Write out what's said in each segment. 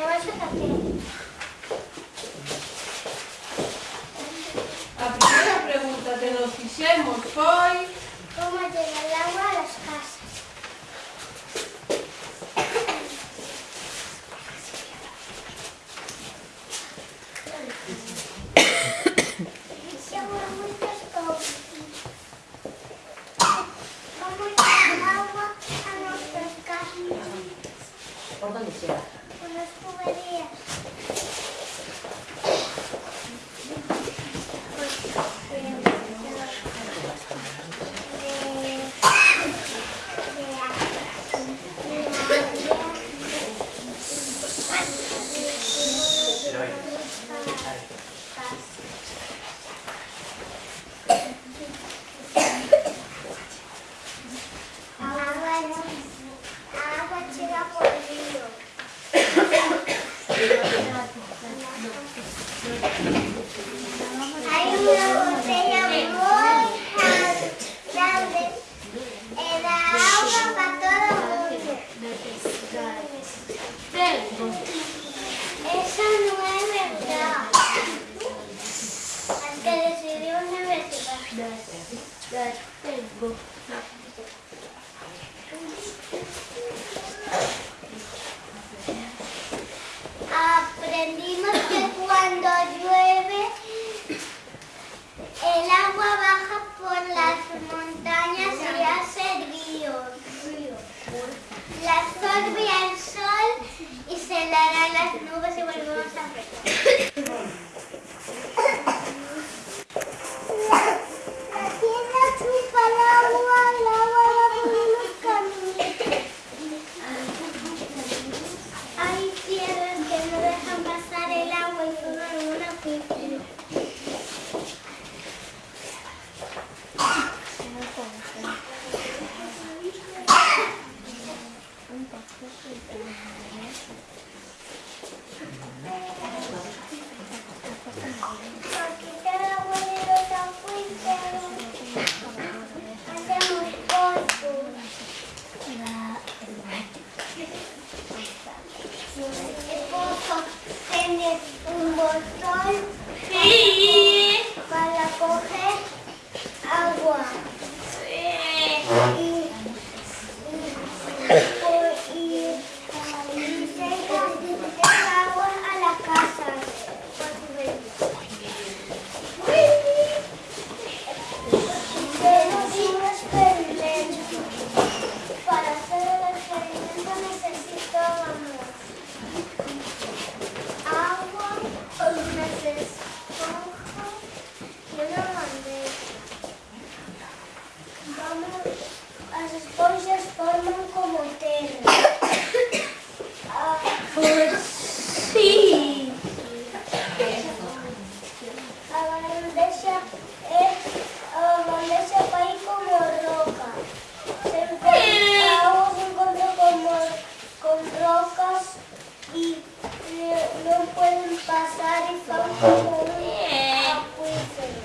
subterráneas famoso también. A primeira pregunta que nos fixemos foi ¿Cómo llega el agua a las casas? Seguro muchas cosas. ¿Cómo llega el agua a nuestras casas? ¿Por dónde llega? Con las tuberías. Agua, agua llega por el río. Hay una botella muy grande. Eh, da agua para todo el mundo. Eso no es verdad. Al que decidió universidad. Aprendimos que cuando llueve el agua baja por las montañas y hace ríos. Absorbe el sol y se le harán las nubes Bye. Las esponjas forman como terra. Ah, Sí. a bandeja es a bandeja vai como roca. Se encuentra, agua se encuentra como, con rocas y eh, no pueden pasar y son como un acuífero.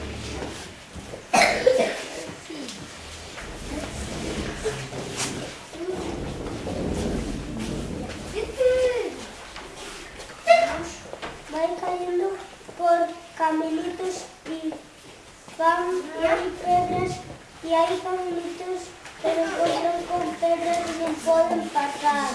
Van cayendo por caminitos y van y hay pedras y hay caminitos pero encuentran con pedras y no pueden pasar.